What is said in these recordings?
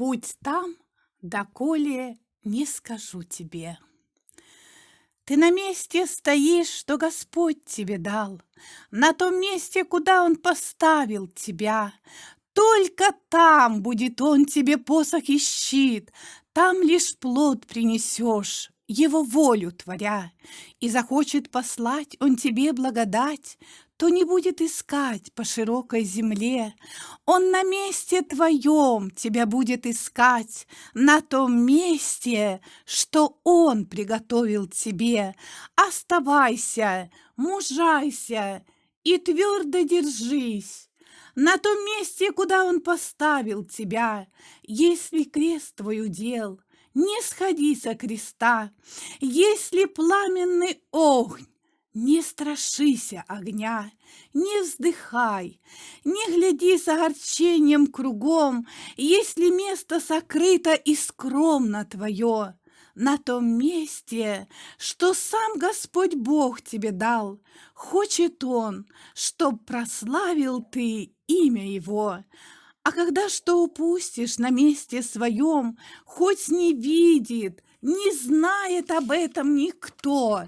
Будь там, доколе не скажу тебе. Ты на месте стоишь, что Господь тебе дал, На том месте, куда Он поставил тебя. Только там будет Он тебе посох и щит, Там лишь плод принесешь, Его волю творя. И захочет послать Он тебе благодать, то не будет искать по широкой земле. Он на месте твоем тебя будет искать, на том месте, что он приготовил тебе. Оставайся, мужайся и твердо держись. На том месте, куда он поставил тебя, если крест твой удел, не сходи со креста, если пламенный огонь не страшися огня, не вздыхай, не гляди с огорчением кругом, Если место сокрыто и скромно твое, На том месте, что сам Господь Бог тебе дал, Хочет Он, чтоб прославил ты имя Его. А когда что упустишь на месте своем, Хоть не видит, не знает об этом никто,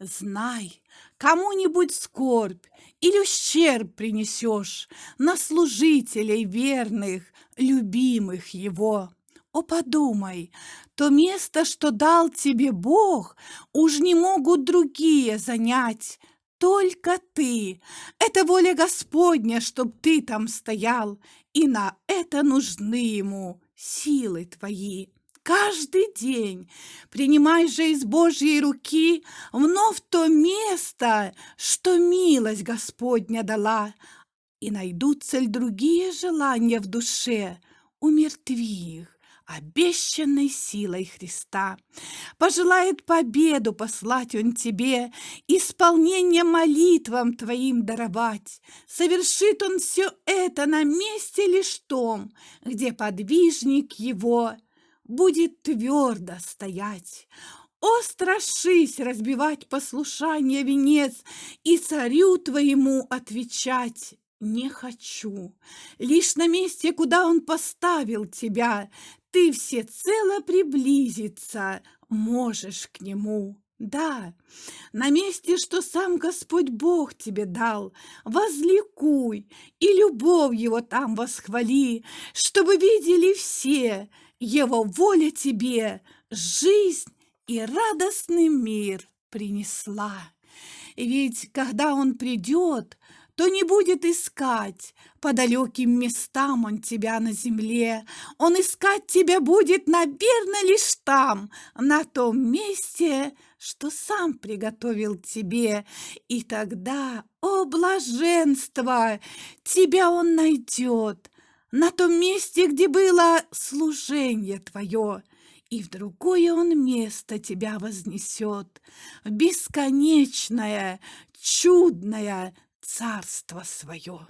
Знай, кому-нибудь скорбь или ущерб принесешь На служителей верных, любимых его. О, подумай, то место, что дал тебе Бог, Уж не могут другие занять, только ты. Это воля Господня, чтоб ты там стоял, И на это нужны ему силы твои каждый день. Принимай же из Божьей руки вновь то место, что милость Господня дала, и найдутся ли другие желания в душе, умертви их обещанной силой Христа. Пожелает победу послать Он тебе, исполнение молитвам твоим даровать. Совершит Он все это на месте лишь том, где подвижник Его – будет твердо стоять. О, страшись разбивать послушание венец И царю твоему отвечать не хочу. Лишь на месте, куда он поставил тебя, Ты всецело приблизиться можешь к нему. Да, на месте, что сам Господь Бог тебе дал, возликуй и любовь Его там восхвали, чтобы видели все, Его воля тебе жизнь и радостный мир принесла. Ведь когда Он придет, то не будет искать по далеким местам он тебя на земле. Он искать тебя будет, наверное, лишь там, на том месте, что сам приготовил тебе. И тогда, о блаженство, тебя он найдет на том месте, где было служение твое, и в другое он место тебя вознесет, в бесконечное, чудное царство свое.